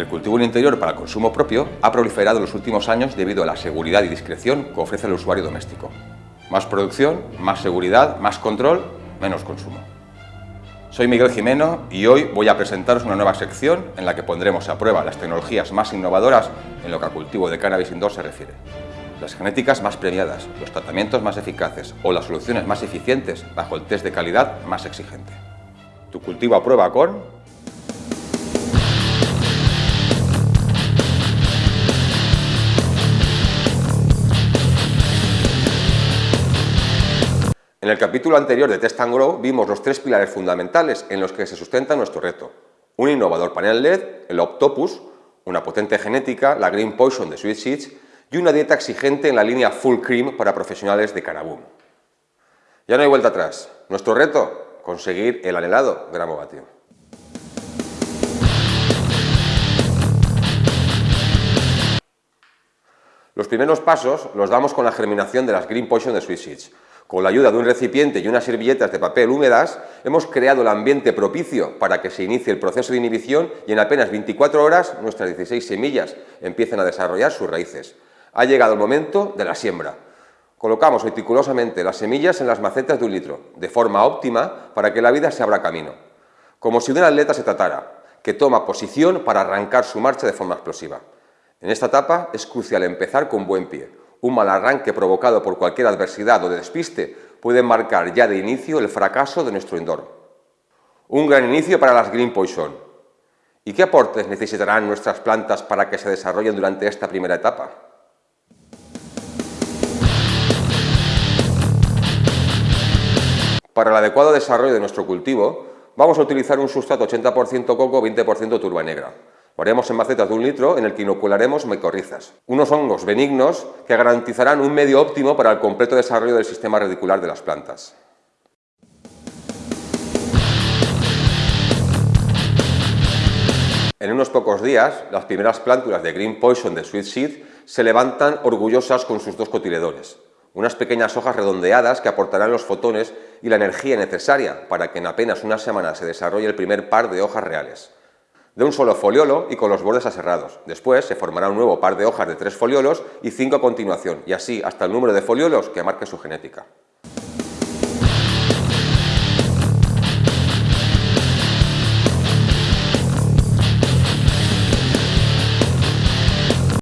El cultivo en interior para consumo propio ha proliferado en los últimos años debido a la seguridad y discreción que ofrece el usuario doméstico. Más producción, más seguridad, más control, menos consumo. Soy Miguel Jimeno y hoy voy a presentaros una nueva sección en la que pondremos a prueba las tecnologías más innovadoras en lo que al cultivo de cannabis indoor se refiere. Las genéticas más premiadas, los tratamientos más eficaces o las soluciones más eficientes bajo el test de calidad más exigente. Tu cultivo a prueba con En el capítulo anterior de Test and Grow vimos los tres pilares fundamentales en los que se sustenta nuestro reto. Un innovador panel LED, el Octopus, una potente genética, la Green Poison de Sweet Seeds y una dieta exigente en la línea Full Cream para profesionales de Canaboom. Ya no hay vuelta atrás. Nuestro reto, conseguir el anhelado gramo vatio. Los primeros pasos los damos con la germinación de las Green Poison de Sweet Seeds, con la ayuda de un recipiente y unas servilletas de papel húmedas, hemos creado el ambiente propicio para que se inicie el proceso de inhibición y en apenas 24 horas nuestras 16 semillas empiecen a desarrollar sus raíces. Ha llegado el momento de la siembra. Colocamos meticulosamente las semillas en las macetas de un litro, de forma óptima para que la vida se abra camino. Como si de un atleta se tratara, que toma posición para arrancar su marcha de forma explosiva. En esta etapa es crucial empezar con buen pie, un mal arranque provocado por cualquier adversidad o despiste puede marcar ya de inicio el fracaso de nuestro indoor. Un gran inicio para las Green Poison. ¿Y qué aportes necesitarán nuestras plantas para que se desarrollen durante esta primera etapa? Para el adecuado desarrollo de nuestro cultivo, vamos a utilizar un sustrato 80% coco, 20% turba negra. Lo haremos en macetas de un litro en el que inocularemos micorrizas, unos hongos benignos que garantizarán un medio óptimo para el completo desarrollo del sistema radicular de las plantas. En unos pocos días, las primeras plántulas de Green Poison de Sweet Seed se levantan orgullosas con sus dos cotiledores, unas pequeñas hojas redondeadas que aportarán los fotones y la energía necesaria para que en apenas una semana se desarrolle el primer par de hojas reales de un solo foliolo y con los bordes aserrados. Después se formará un nuevo par de hojas de tres foliolos y cinco a continuación, y así hasta el número de foliolos que marque su genética.